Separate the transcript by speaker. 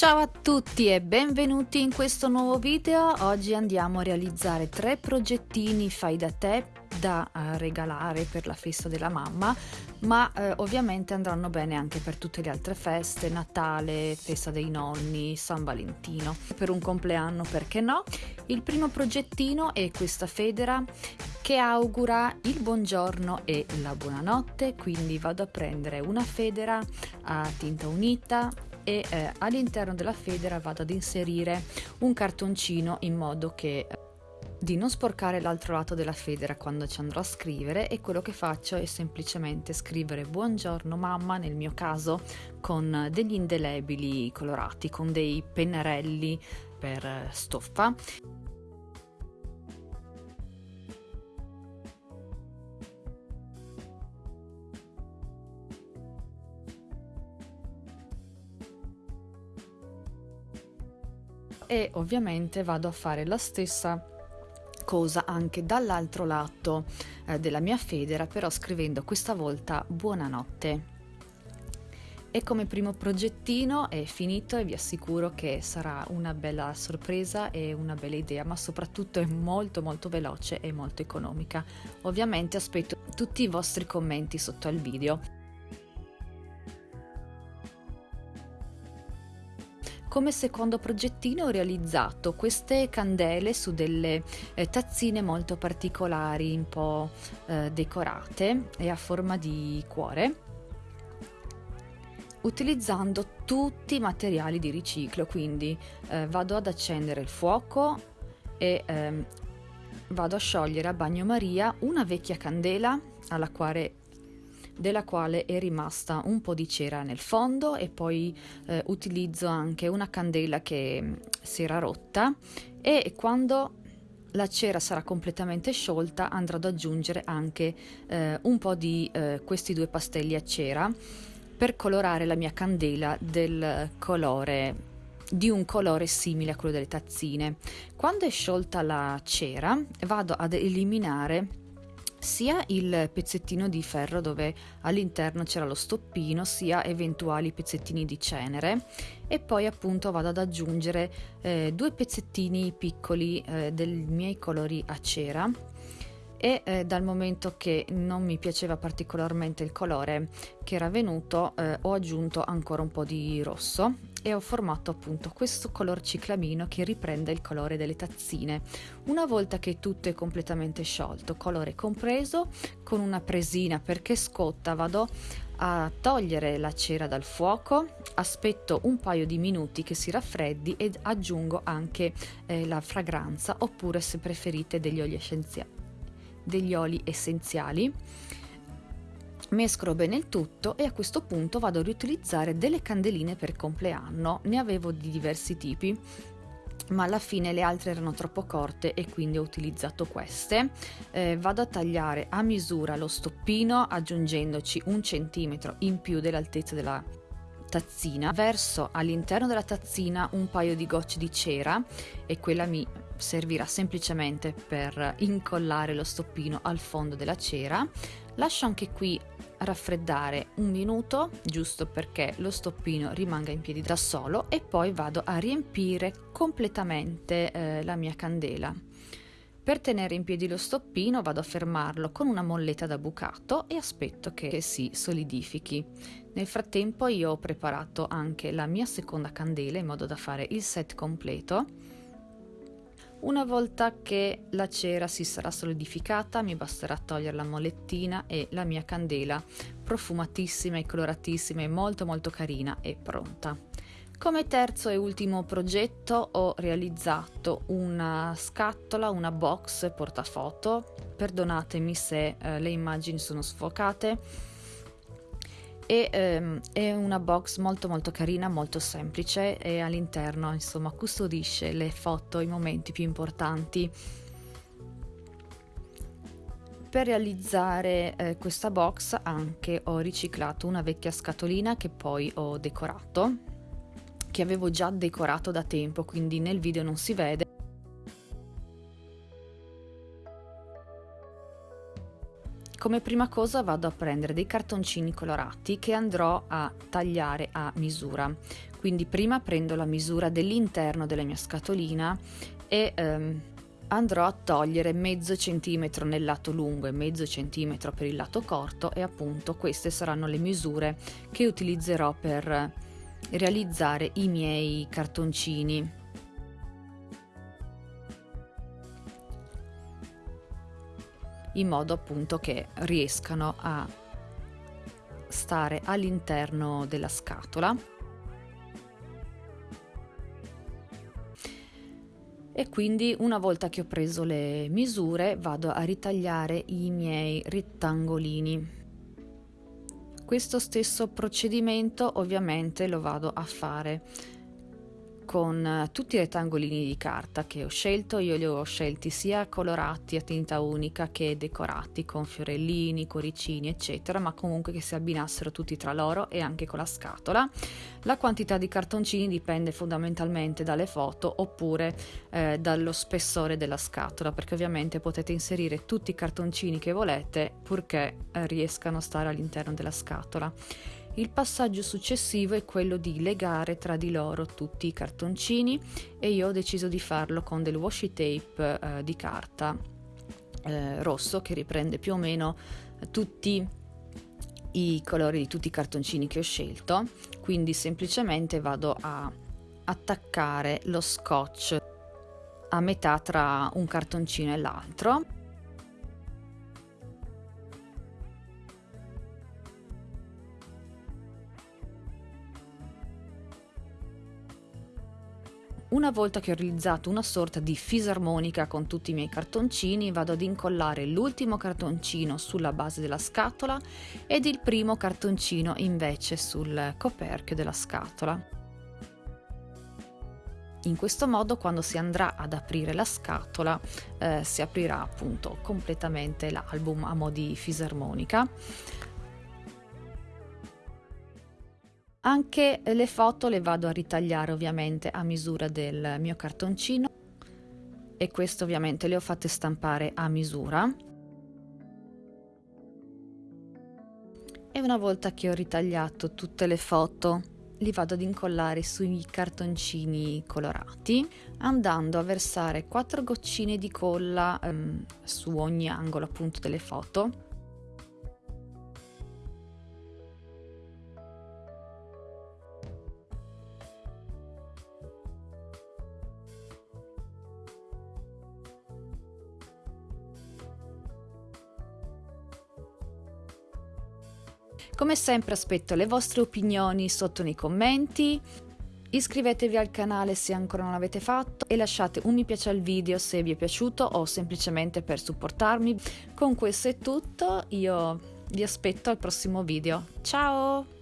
Speaker 1: Ciao a tutti e benvenuti in questo nuovo video. Oggi andiamo a realizzare tre progettini fai da te da uh, regalare per la festa della mamma, ma uh, ovviamente andranno bene anche per tutte le altre feste, Natale, festa dei nonni, San Valentino, per un compleanno perché no. Il primo progettino è questa federa che augura il buongiorno e la buonanotte, quindi vado a prendere una federa a tinta unita e eh, all'interno della federa vado ad inserire un cartoncino in modo che di non sporcare l'altro lato della federa quando ci andrò a scrivere e quello che faccio è semplicemente scrivere buongiorno mamma nel mio caso con degli indelebili colorati con dei pennarelli per stoffa e ovviamente vado a fare la stessa cosa anche dall'altro lato eh, della mia federa, però scrivendo questa volta buonanotte. E come primo progettino è finito e vi assicuro che sarà una bella sorpresa e una bella idea, ma soprattutto è molto molto veloce e molto economica. Ovviamente aspetto tutti i vostri commenti sotto al video. Come secondo progettino ho realizzato queste candele su delle eh, tazzine molto particolari, un po' eh, decorate e a forma di cuore utilizzando tutti i materiali di riciclo. Quindi eh, vado ad accendere il fuoco e ehm, vado a sciogliere a bagnomaria una vecchia candela alla quale della quale è rimasta un po' di cera nel fondo e poi eh, utilizzo anche una candela che mm, si era rotta e quando la cera sarà completamente sciolta andrò ad aggiungere anche eh, un po' di eh, questi due pastelli a cera per colorare la mia candela del colore di un colore simile a quello delle tazzine. Quando è sciolta la cera vado ad eliminare sia il pezzettino di ferro dove all'interno c'era lo stoppino sia eventuali pezzettini di cenere. E poi appunto vado ad aggiungere eh, due pezzettini piccoli eh, dei miei colori a cera. E eh, dal momento che non mi piaceva particolarmente il colore che era venuto eh, ho aggiunto ancora un po' di rosso e ho formato appunto questo color ciclamino che riprende il colore delle tazzine. Una volta che tutto è completamente sciolto, colore compreso, con una presina perché scotta vado a togliere la cera dal fuoco, aspetto un paio di minuti che si raffreddi ed aggiungo anche eh, la fragranza oppure se preferite degli oli essenziali. Degli oli essenziali mescolo bene il tutto e a questo punto vado a riutilizzare delle candeline per compleanno, ne avevo di diversi tipi ma alla fine le altre erano troppo corte e quindi ho utilizzato queste. Eh, vado a tagliare a misura lo stoppino aggiungendoci un centimetro in più dell'altezza della tazzina. Verso all'interno della tazzina un paio di gocce di cera e quella mi servirà semplicemente per incollare lo stoppino al fondo della cera. Lascio anche qui raffreddare un minuto giusto perché lo stoppino rimanga in piedi da solo e poi vado a riempire completamente eh, la mia candela. Per tenere in piedi lo stoppino vado a fermarlo con una molletta da bucato e aspetto che si solidifichi. Nel frattempo io ho preparato anche la mia seconda candela in modo da fare il set completo una volta che la cera si sarà solidificata mi basterà togliere la molettina e la mia candela profumatissima e coloratissima e molto molto carina è pronta. Come terzo e ultimo progetto ho realizzato una scatola, una box portafoto, perdonatemi se eh, le immagini sono sfocate, e ehm, è una box molto molto carina, molto semplice e all'interno insomma custodisce le foto, i momenti più importanti. Per realizzare eh, questa box anche ho riciclato una vecchia scatolina che poi ho decorato, che avevo già decorato da tempo, quindi nel video non si vede come prima cosa vado a prendere dei cartoncini colorati che andrò a tagliare a misura. Quindi prima prendo la misura dell'interno della mia scatolina e ehm, andrò a togliere mezzo centimetro nel lato lungo e mezzo centimetro per il lato corto e appunto queste saranno le misure che utilizzerò per realizzare i miei cartoncini. In modo appunto che riescano a stare all'interno della scatola. E quindi una volta che ho preso le misure vado a ritagliare i miei rettangolini. Questo stesso procedimento ovviamente lo vado a fare con eh, tutti i rettangolini di carta che ho scelto, io li ho scelti sia colorati a tinta unica che decorati con fiorellini, cuoricini eccetera, ma comunque che si abbinassero tutti tra loro e anche con la scatola. La quantità di cartoncini dipende fondamentalmente dalle foto oppure eh, dallo spessore della scatola, perché ovviamente potete inserire tutti i cartoncini che volete purché eh, riescano a stare all'interno della scatola. Il passaggio successivo è quello di legare tra di loro tutti i cartoncini e io ho deciso di farlo con del washi tape eh, di carta eh, rosso che riprende più o meno tutti i colori di tutti i cartoncini che ho scelto. Quindi semplicemente vado a attaccare lo scotch a metà tra un cartoncino e l'altro Una volta che ho realizzato una sorta di fisarmonica con tutti i miei cartoncini, vado ad incollare l'ultimo cartoncino sulla base della scatola ed il primo cartoncino invece sul coperchio della scatola. In questo modo quando si andrà ad aprire la scatola eh, si aprirà appunto completamente l'album a mo' di fisarmonica. Anche le foto le vado a ritagliare ovviamente a misura del mio cartoncino e questo ovviamente le ho fatte stampare a misura. E una volta che ho ritagliato tutte le foto li vado ad incollare sui cartoncini colorati andando a versare quattro goccine di colla um, su ogni angolo appunto delle foto Come sempre aspetto le vostre opinioni sotto nei commenti. Iscrivetevi al canale se ancora non l'avete fatto e lasciate un mi piace al video se vi è piaciuto o semplicemente per supportarmi. Con questo è tutto, io vi aspetto al prossimo video. Ciao!